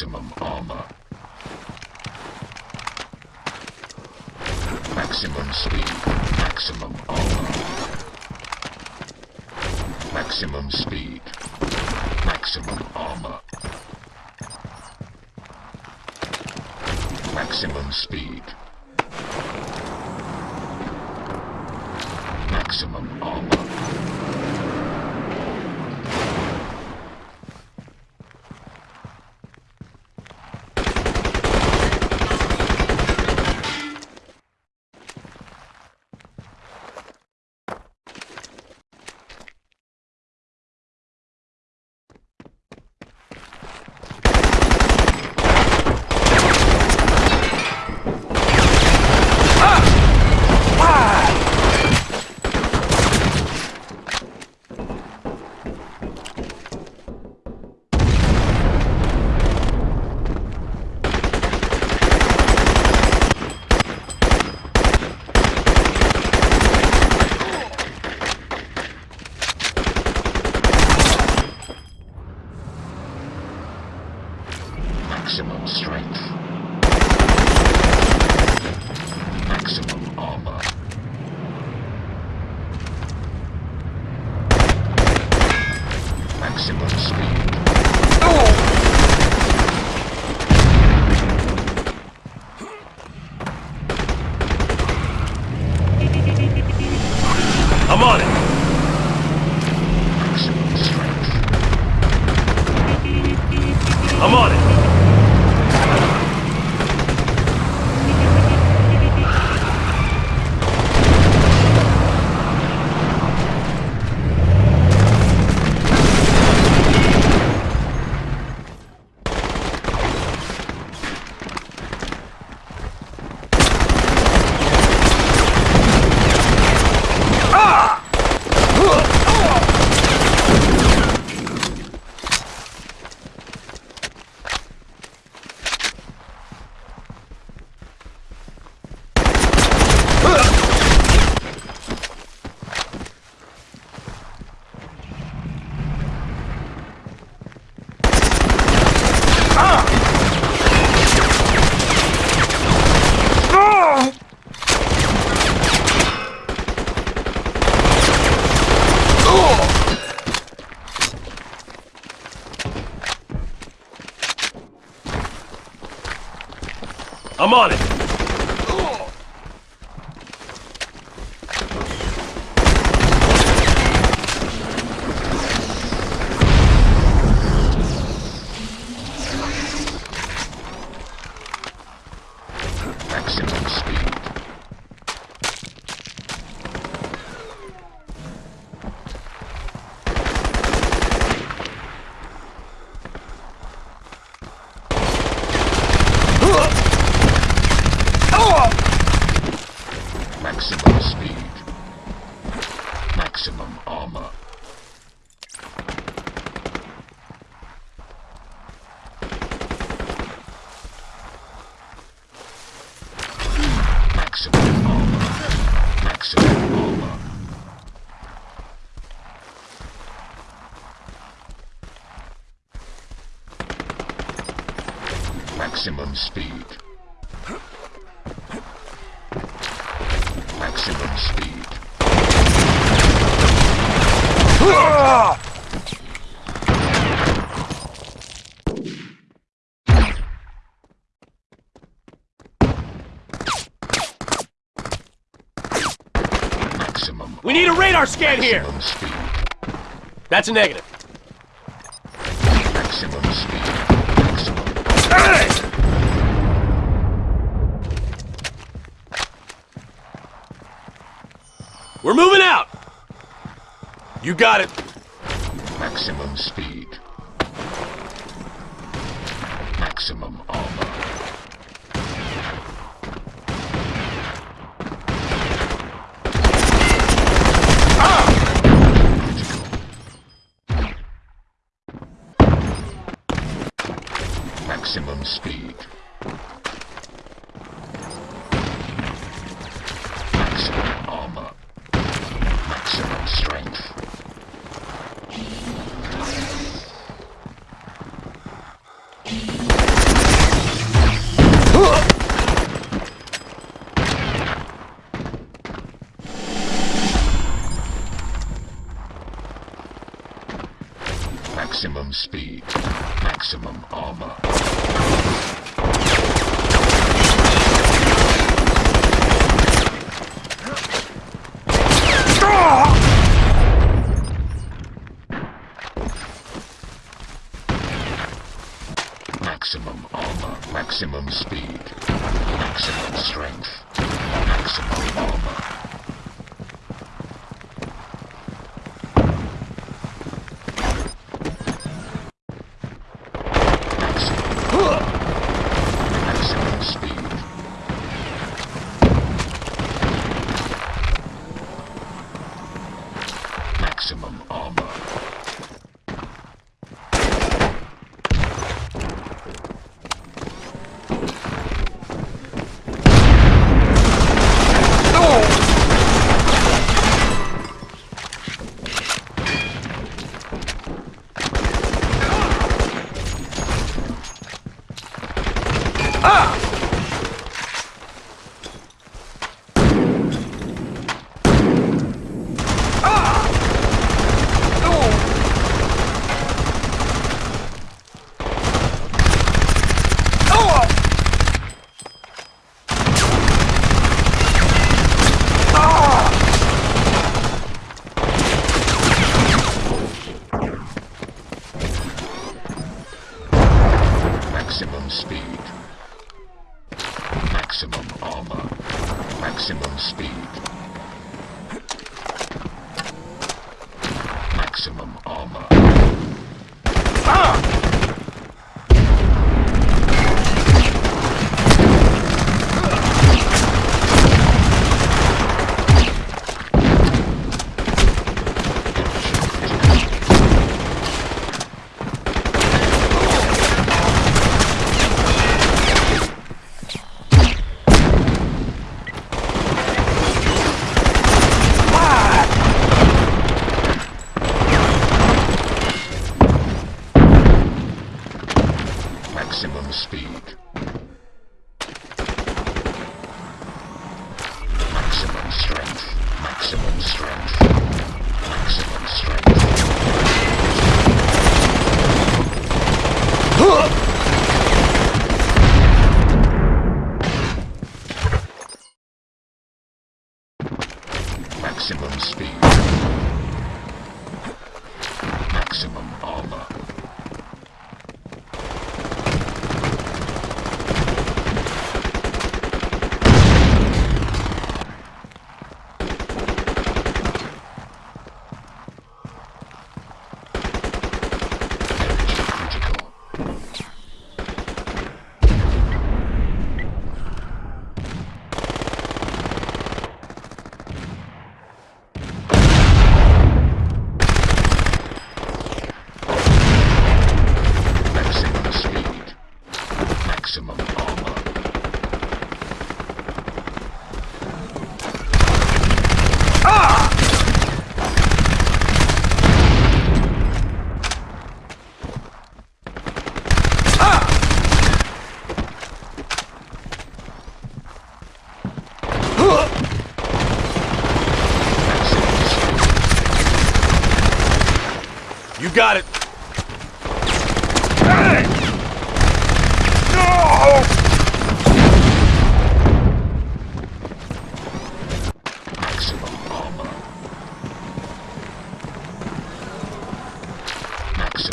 Maximum armor. Maximum speed. Maximum armor. Maximum speed. Maximum armor. Maximum speed. Maximum armor. I'm on it. Maximum speed. Maximum speed. Maximum armor. Maximum armor. Maximum armor. Maximum speed. Maximum speed. Maximum. We need a radar scan here. Speed. That's a negative. You got it. Maximum speed. Maximum armor. Ah! Maximum speed. Maximum speed. Maximum armor.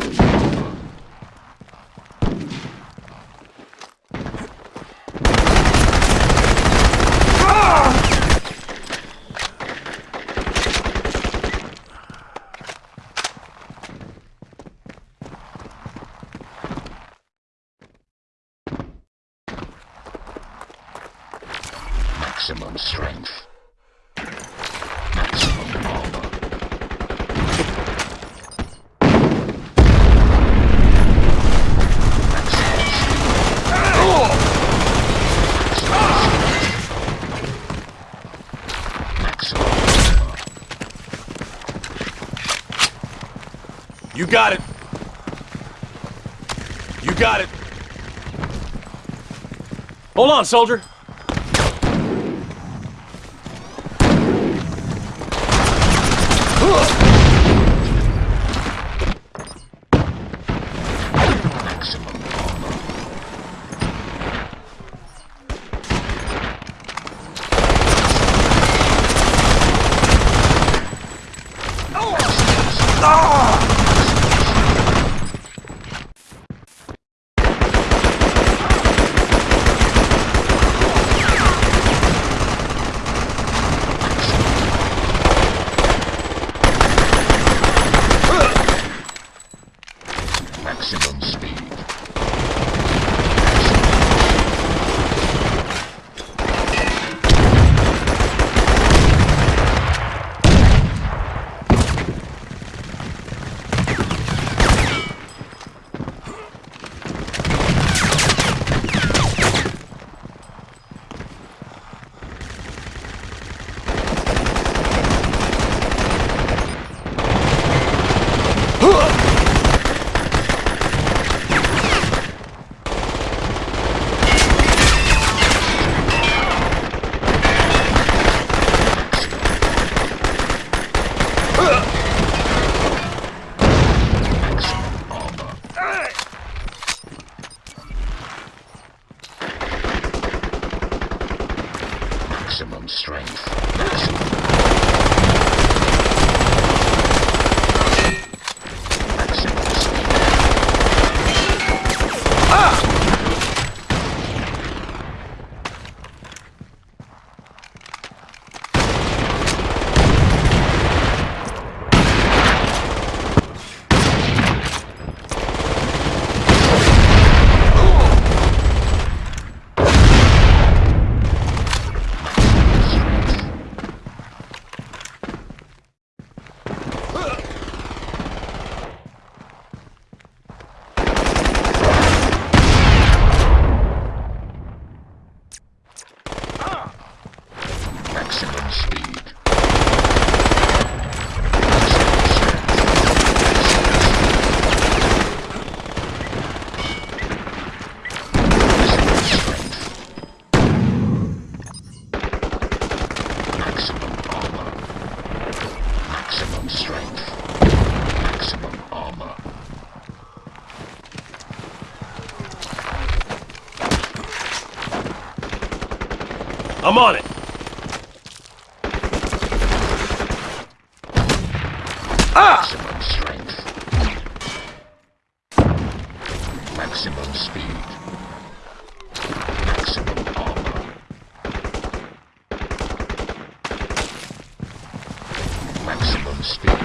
Thank you. got it. You got it. Hold on, soldier. I'm on it. Ah! Maximum strength. Maximum speed. Maximum armor. Maximum speed.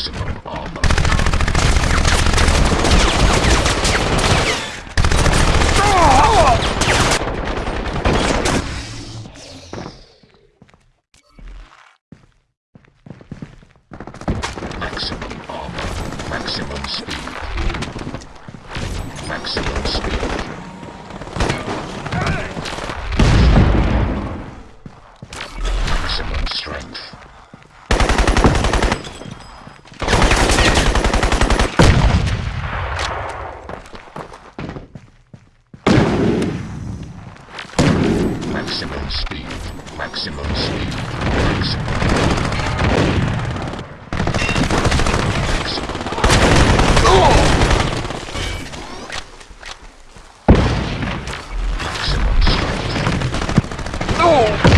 maximum armor. Oh!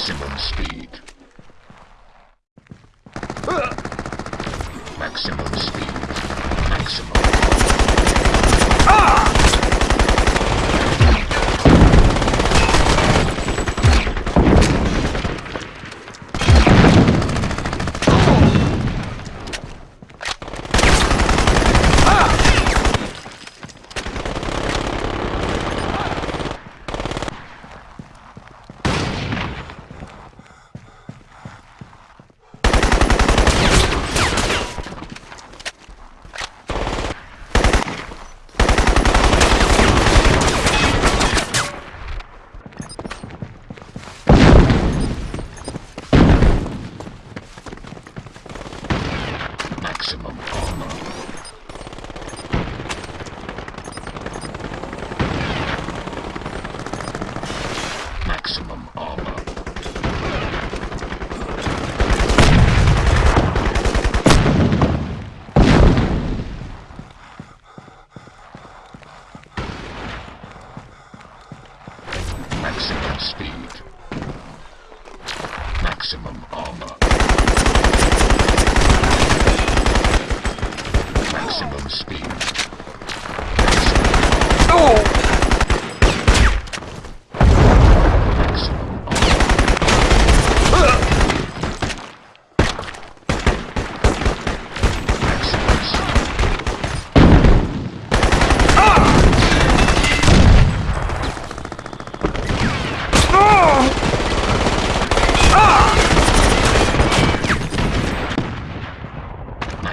Maximum speed. Maximum speed. Maximum. Maximum armor. Maximum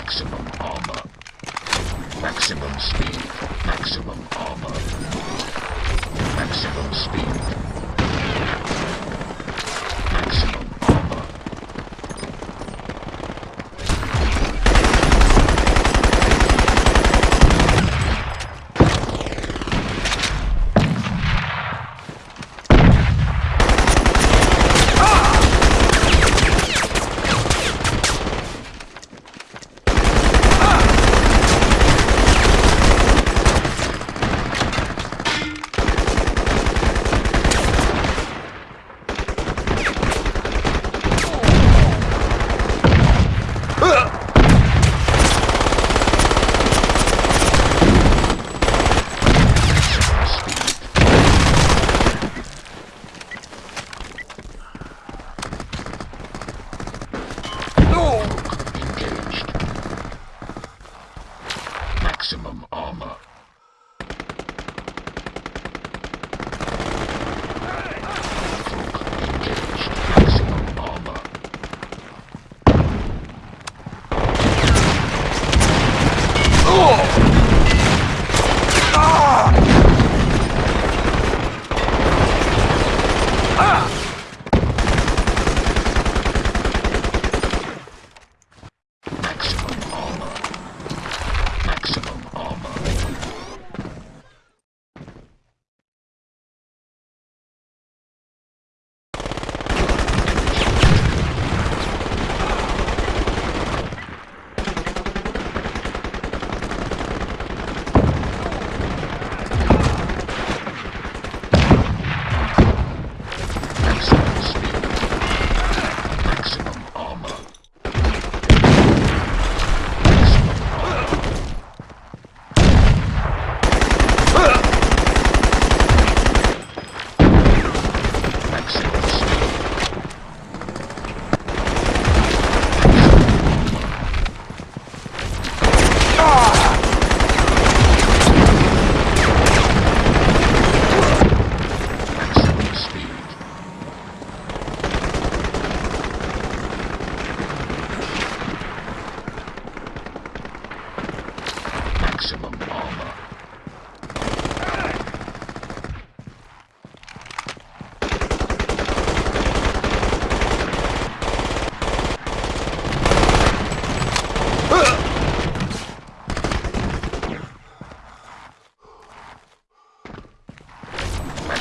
Maximum armor. Maximum speed. Maximum armor. Maximum speed.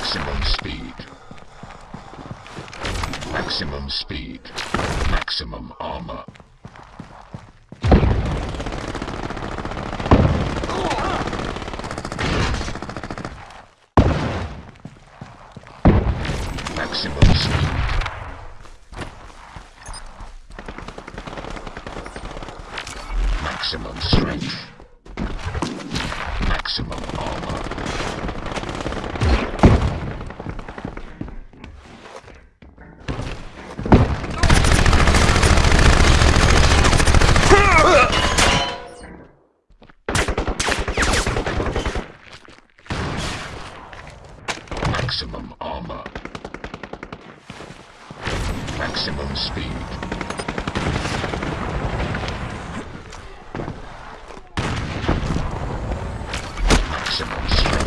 Maximum speed. Maximum speed. Maximum armor. impossible